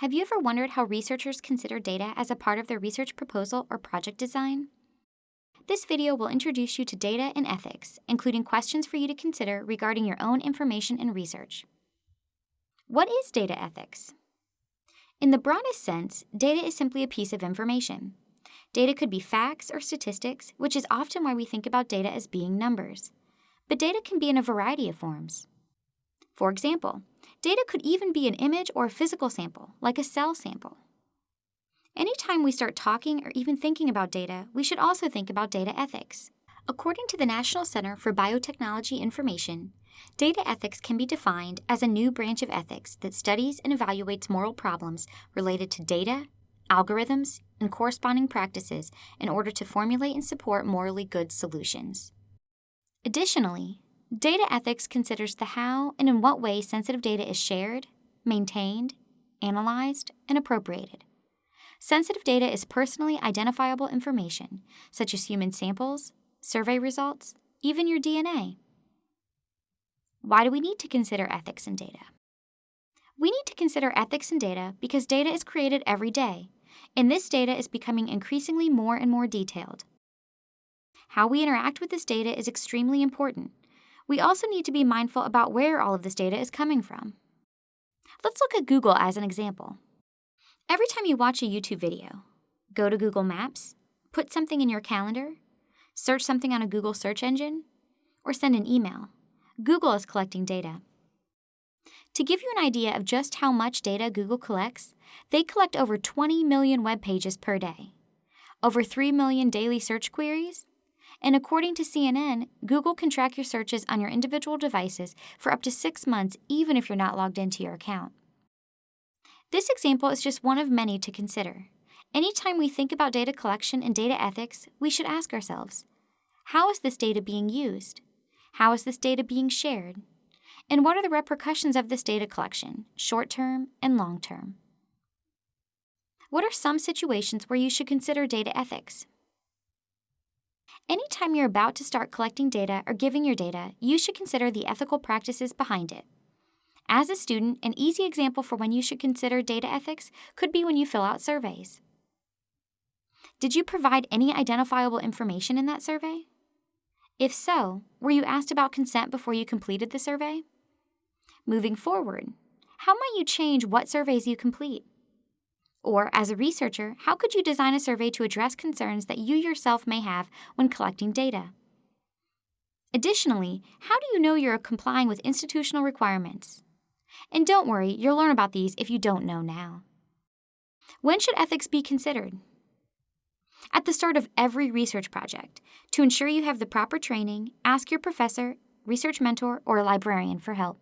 Have you ever wondered how researchers consider data as a part of their research proposal or project design? This video will introduce you to data and ethics, including questions for you to consider regarding your own information and research. What is data ethics? In the broadest sense, data is simply a piece of information. Data could be facts or statistics, which is often why we think about data as being numbers. But data can be in a variety of forms. For example, Data could even be an image or a physical sample, like a cell sample. Anytime we start talking or even thinking about data, we should also think about data ethics. According to the National Center for Biotechnology Information, data ethics can be defined as a new branch of ethics that studies and evaluates moral problems related to data, algorithms, and corresponding practices in order to formulate and support morally good solutions. Additionally, Data ethics considers the how and in what way sensitive data is shared, maintained, analyzed, and appropriated. Sensitive data is personally identifiable information, such as human samples, survey results, even your DNA. Why do we need to consider ethics in data? We need to consider ethics in data because data is created every day, and this data is becoming increasingly more and more detailed. How we interact with this data is extremely important, we also need to be mindful about where all of this data is coming from. Let's look at Google as an example. Every time you watch a YouTube video, go to Google Maps, put something in your calendar, search something on a Google search engine, or send an email, Google is collecting data. To give you an idea of just how much data Google collects, they collect over 20 million web pages per day, over 3 million daily search queries, and according to CNN, Google can track your searches on your individual devices for up to six months, even if you're not logged into your account. This example is just one of many to consider. Anytime we think about data collection and data ethics, we should ask ourselves how is this data being used? How is this data being shared? And what are the repercussions of this data collection, short term and long term? What are some situations where you should consider data ethics? Anytime you're about to start collecting data or giving your data, you should consider the ethical practices behind it. As a student, an easy example for when you should consider data ethics could be when you fill out surveys. Did you provide any identifiable information in that survey? If so, were you asked about consent before you completed the survey? Moving forward, how might you change what surveys you complete? Or, as a researcher, how could you design a survey to address concerns that you yourself may have when collecting data? Additionally, how do you know you're complying with institutional requirements? And don't worry, you'll learn about these if you don't know now. When should ethics be considered? At the start of every research project. To ensure you have the proper training, ask your professor, research mentor, or librarian for help.